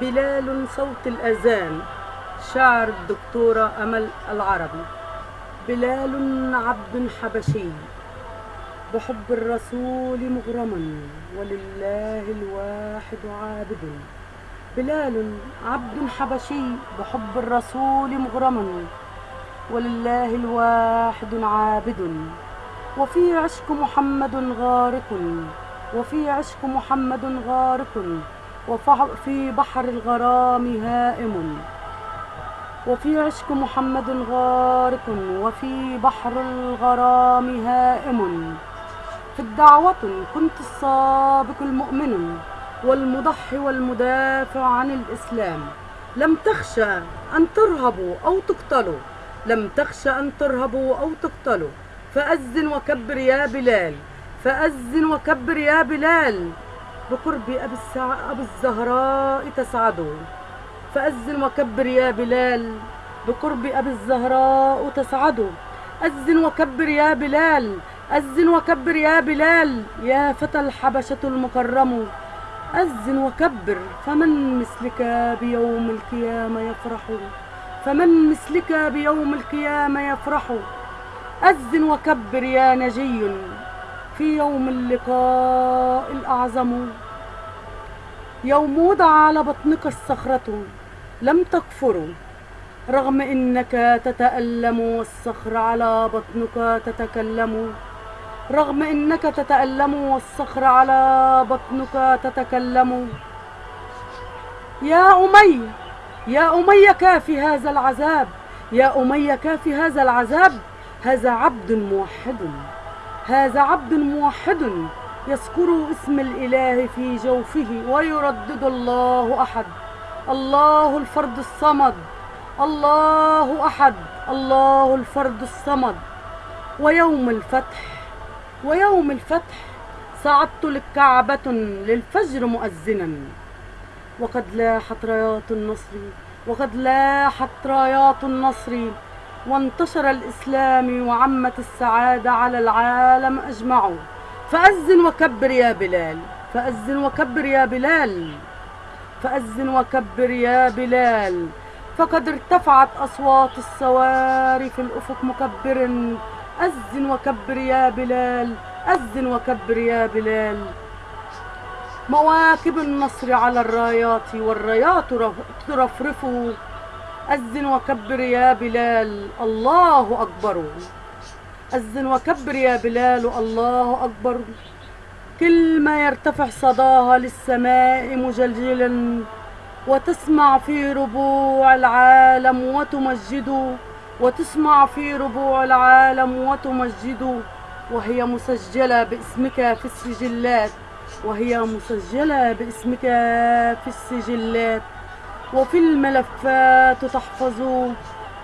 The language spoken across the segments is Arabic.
بلال صوت الأذان. شعر الدكتورة أمل العربي. بلال عبد حبشي. بحب الرسول مغرما ولله الواحد عابد. بلال عبد حبشي. بحب الرسول مغرما ولله الواحد عابد. وفي عشق محمد غارق. وفي عشق محمد غارق. وفي بحر الغرام هائم. وفي عشق محمد غارق. وفي بحر الغرام هائم. في الدعوة كنت السابق المؤمن والمضحي والمدافع عن الإسلام. لم تخشى أن ترهبوا أو تقتلوا لم تخشى أن ترهبوا أو تقتلوا فأذن وكبر يا بلال. فأذن وكبر يا بلال. بقرب أبي, السع... أبي الزهراء تسعدوا. فأذن وكبر يا بلال بقرب أبي الزهراء تسعدوا. أذن وكبر يا بلال أذن وكبر يا بلال يا فتى الحبشة المكرم. أذن وكبر فمن مثلك بيوم القيامة يفرح؟ فمن مثلك بيوم القيامة يفرح؟ أذن وكبر يا نجي. في يوم اللقاء الأعظم. يوم وضع على بطنك الصخرة لم تكفر. رغم إنك تتألم والصخر على بطنك تتكلم. رغم إنك تتألم والصخر على بطنك تتكلم. يا أمي يا أمي كافي هذا العذاب. يا أمي كافي هذا العذاب. هذا عبد موحد. هذا عبد موحد يذكر اسم الإله في جوفه ويردد الله أحد. الله الفرد الصمد. الله أحد. الله الفرد الصمد. ويوم الفتح. ويوم الفتح. صعدت للكعبة للفجر مؤذنا. وقد لاحت رايات النصر. وقد لاحت رايات النصر. وانتشر الإسلام وعمت السعادة على العالم أجمع فأذن وكبر يا بلال فأذن وكبر يا بلال فأذن وكبر يا بلال. فقد ارتفعت أصوات السواري في الأفق مكبر. أذن وكبر يا بلال أذن وكبر يا بلال. مواكب النصر على الرايات والرايات ترفرف أذن وكبر يا بلال الله أكبر. أذن وكبر يا بلال الله أكبر. كل ما يرتفع صداها للسماء مجلجلا وتسمع في ربوع العالم وتمجد. وتسمع في ربوع العالم وتمجد. وهي مسجلة باسمك في السجلات. وهي مسجلة باسمك في السجلات. وفي الملفات تحفظ.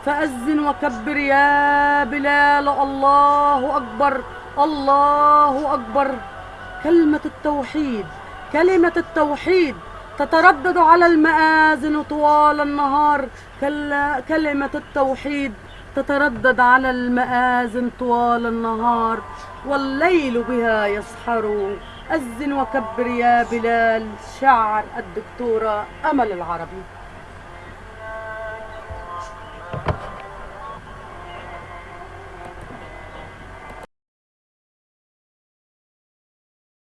فأذن وكبر يا بلال الله أكبر الله أكبر. كلمة التوحيد كلمة التوحيد تتردد على المآذن طوال النهار. كلمة التوحيد تتردد على المآذن طوال النهار. والليل بها يسحر. أذن وكبر يا بلال شعر الدكتورة أمل العربي.